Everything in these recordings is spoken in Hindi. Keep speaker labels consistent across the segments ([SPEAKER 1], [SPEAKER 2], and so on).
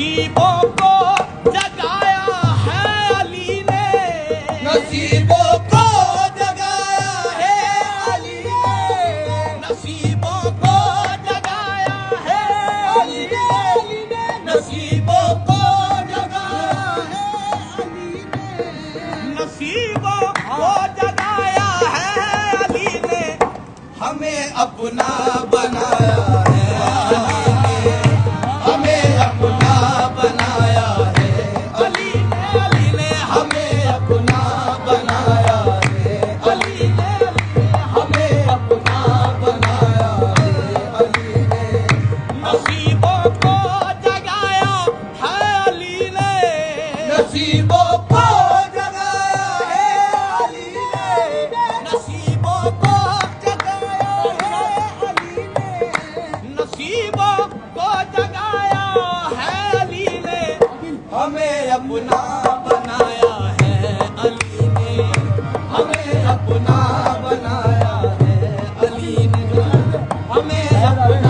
[SPEAKER 1] नसीबों को जगाया है अली ने।
[SPEAKER 2] नसीबों को जगाया है अली ने।
[SPEAKER 1] नसीबों को जगाया है अली ने।
[SPEAKER 2] नसीबों को जगाया है अली ने।
[SPEAKER 1] नसीबों को जगाया है अली ने।
[SPEAKER 2] हमें अपना बनाया।
[SPEAKER 1] नसीबों को जगाया है अली ने
[SPEAKER 2] नसीबों को जगाया है अली ने
[SPEAKER 1] नसीबों को
[SPEAKER 2] जगाया है अली ने हमें अपना बनाया है अली ने हमें अपना बनाया है अली ने हमें अपना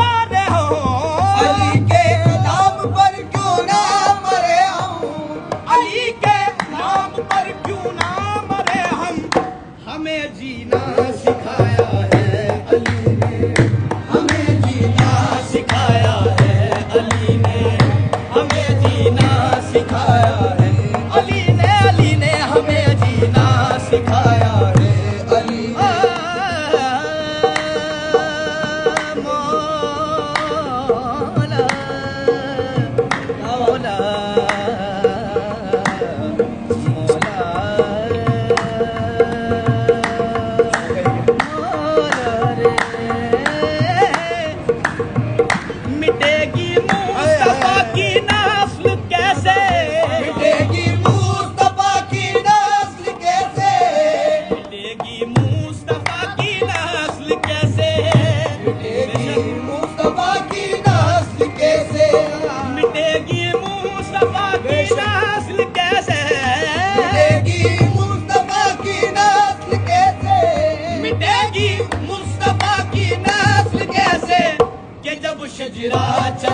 [SPEAKER 2] more.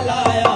[SPEAKER 2] चलाया